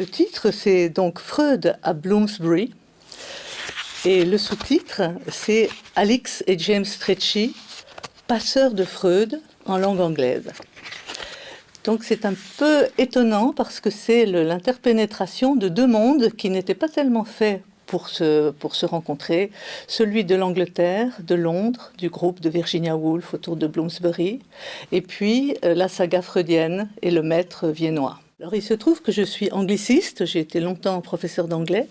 Le titre, c'est donc Freud à Bloomsbury. Et le sous-titre, c'est Alix et James Stretchy, passeurs de Freud en langue anglaise. Donc c'est un peu étonnant parce que c'est l'interpénétration de deux mondes qui n'étaient pas tellement faits pour se, pour se rencontrer, celui de l'Angleterre, de Londres, du groupe de Virginia Woolf autour de Bloomsbury, et puis euh, la saga freudienne et le maître viennois. Alors il se trouve que je suis angliciste, j'ai été longtemps professeur d'anglais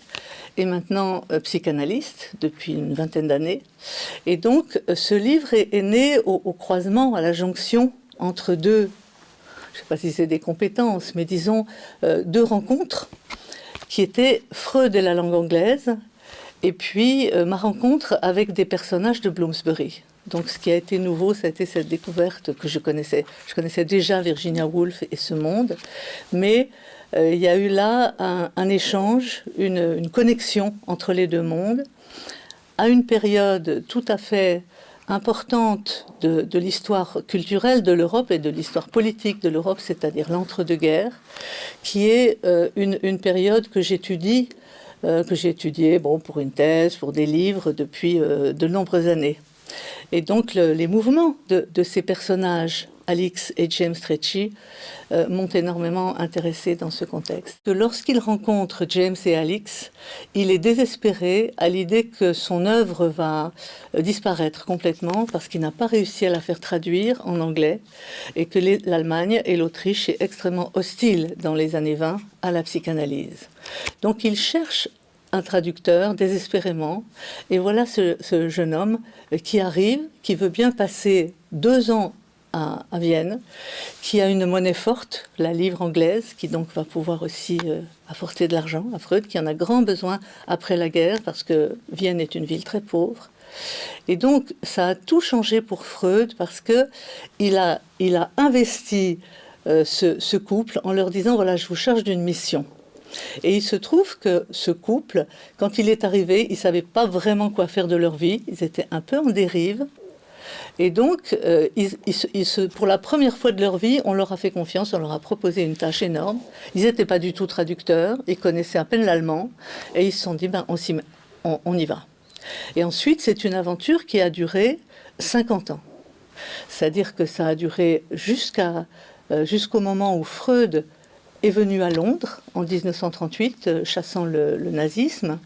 et maintenant euh, psychanalyste depuis une vingtaine d'années. Et donc euh, ce livre est, né au, croisement, à la jonction entre deux, je ne sais pas si c'est des compétences, mais disons euh, deux rencontres qui étaient Freud et la langue anglaise et puis ma rencontre avec des personnages de Bloomsbury. Donc ce qui a été nouveau, été cette découverte que je connaissais. Je connaissais déjà Virginia Woolf et ce monde, mais euh, il y a eu là un, échange, une, connexion entre les deux mondes, à une période tout à fait importante de, l'histoire culturelle de l'Europe et de l'histoire politique de l'Europe, c'est-à-dire l'entre-deux-guerres, qui est euh, une, période que j'étudie, euh, que j'ai étudiée bon, pour une thèse, pour des livres depuis de nombreuses années. Et donc les mouvements de, ces personnages, Alix et James Trechy, euh, m'ont énormément intéressé dans ce contexte. Lorsqu'il rencontre James et Alix, il est désespéré à l'idée que son œuvre va euh, disparaître complètement parce qu'il n'a pas réussi à la faire traduire en anglais et que l'Allemagne et l'Autriche est extrêmement hostile dans les années 20 à la psychanalyse. Donc il cherche un traducteur désespérément. Et voilà ce, jeune homme qui arrive, qui veut bien passer deux ans à, Vienne, qui a une monnaie forte, la livre anglaise, qui donc va pouvoir aussi euh, apporter de l'argent à Freud, qui en a grand besoin après la guerre, parce que Vienne est une ville très pauvre. Et donc, ça a tout changé pour Freud, parce que il a, investi euh, ce couple en leur disant, voilà, je vous charge d'une mission. Et il se trouve que ce couple, quand il est arrivé, ils ne savaient pas vraiment quoi faire de leur vie. Ils étaient un peu en dérive. Et donc, euh, pour la première fois de leur vie, on leur a fait confiance, on leur a proposé une tâche énorme. Ils n'étaient pas du tout traducteurs, ils connaissaient à peine l'allemand, et ils se sont dit, ben, on, y va. Et ensuite, c'est une aventure qui a duré 50 ans. C'est-à-dire que ça a duré euh, jusqu'au moment où Freud est venu à Londres en 1938, euh, chassant le, nazisme,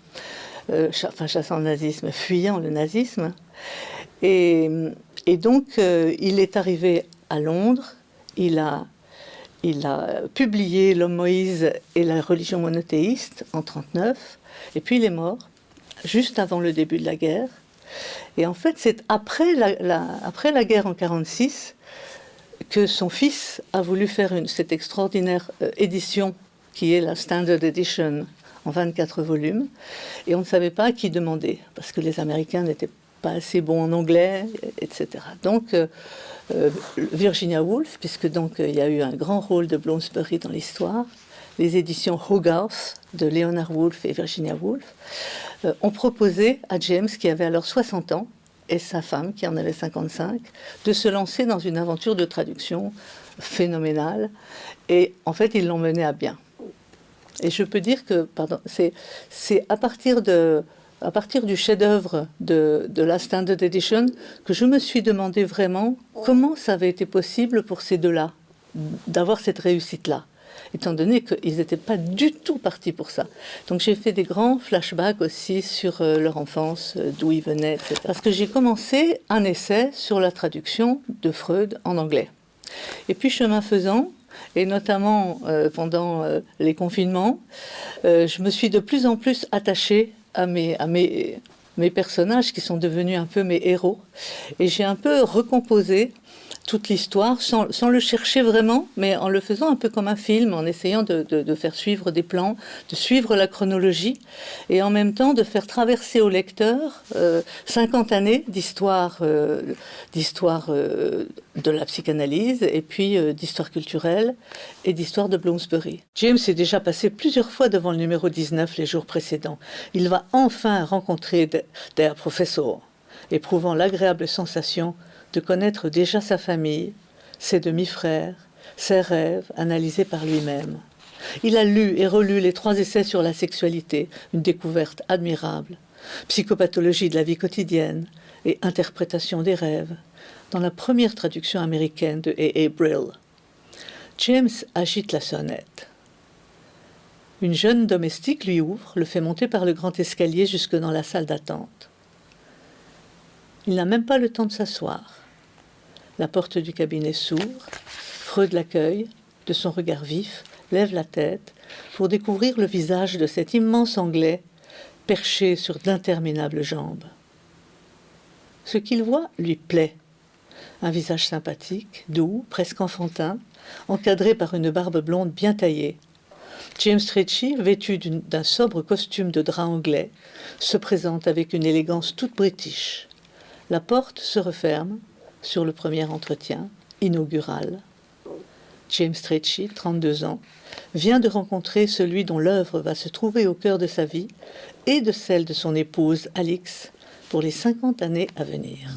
euh, enfin chassant le nazisme, fuyant le nazisme. Et, donc, euh, il est arrivé à Londres, il a, il a publié L'homme Moïse et la religion monothéiste en 1939, et puis il est mort, juste avant le début de la guerre. Et en fait, c'est après la, après la guerre en 1946 que son fils a voulu faire cette extraordinaire euh, édition qui est la Standard Edition en 24 volumes. Et on ne savait pas à qui demander, parce que les Américains n'étaient pas assez bons en anglais, etc. Donc, euh, euh, Virginia Woolf, puisque donc il y a eu un grand rôle de Bloomsbury dans l'histoire, les éditions Hogarth de Leonard Woolf et Virginia Woolf, ont proposé à James, qui avait alors 60 ans, et sa femme, qui en avait 55, de se lancer dans une aventure de traduction phénoménale. Et en fait, ils l'ont mené à bien. Et je peux dire que, pardon, c'est à partir de à partir du chef-d'œuvre de, de, la Standard Edition que je me suis demandé vraiment comment ça avait été possible pour ces deux-là d'avoir cette réussite-là étant donné qu'ils n'étaient pas du tout partis pour ça. Donc j'ai fait des grands flashbacks aussi sur euh, leur enfance, euh, d'où ils venaient, etc. Parce que j'ai commencé un essai sur la traduction de Freud en anglais. Et puis chemin faisant, et notamment euh, pendant les confinements, je me suis de plus en plus attachée à mes, personnages qui sont devenus un peu mes héros. Et j'ai un peu recomposé toute l'histoire sans, le chercher vraiment, mais en le faisant un peu comme un film, en essayant de, faire suivre des plans, de suivre la chronologie, et en même temps de faire traverser au lecteur 50 euh, années d'histoire euh, euh, de la psychanalyse, et puis d'histoire culturelle, et d'histoire de Bloomsbury. James est déjà passé plusieurs fois devant le numéro 19 les jours précédents. Il va enfin rencontrer des professeurs, éprouvant l'agréable sensation de connaître déjà sa famille, ses demi-frères, ses rêves analysés par lui-même. Il a lu et relu les trois essais sur la sexualité, une découverte admirable, psychopathologie de la vie quotidienne et interprétation des rêves, dans la première traduction américaine de A.A. Brill. James agite la sonnette. Une jeune domestique lui ouvre, le fait monter par le grand escalier jusque dans la salle d'attente. Il n'a même pas le temps de s'asseoir. La porte du cabinet s'ouvre, Freud l'accueille, de son regard vif, lève la tête pour découvrir le visage de cet immense Anglais perché sur d'interminables jambes. Ce qu'il voit lui plaît. Un visage sympathique, doux, presque enfantin, encadré par une barbe blonde bien taillée. James Trechy, vêtu d'un sobre costume de drap anglais, se présente avec une élégance toute british. La porte se referme sur le premier entretien, inaugural. James Trechy, 32 ans, vient de rencontrer celui dont l'œuvre va se trouver au cœur de sa vie et de celle de son épouse Alix pour les 50 années à venir.